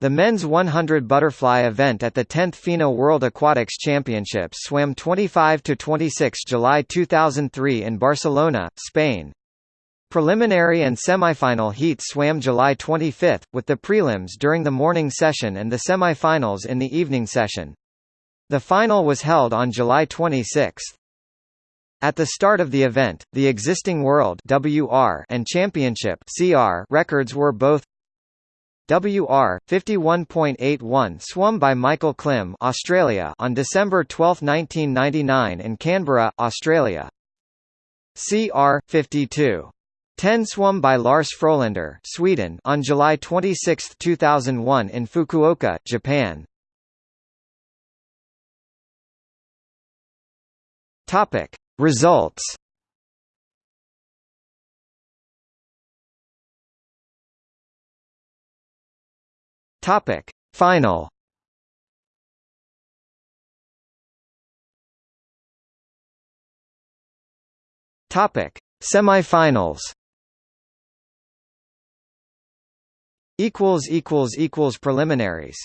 The men's 100 butterfly event at the 10th FINA World Aquatics Championships swam 25–26 July 2003 in Barcelona, Spain. Preliminary and semifinal heats swam July 25, with the prelims during the morning session and the semifinals in the evening session. The final was held on July 26. At the start of the event, the existing World WR and Championship CR records were both WR 51.81 swum by Michael Klim, Australia, on December 12, 1999 in Canberra, Australia. CR 52 10 swum by Lars Frölander, Sweden, on July 26, 2001 in Fukuoka, Japan. Topic: Results. Topic: Final. Topic: Semifinals. Equals equals equals preliminaries.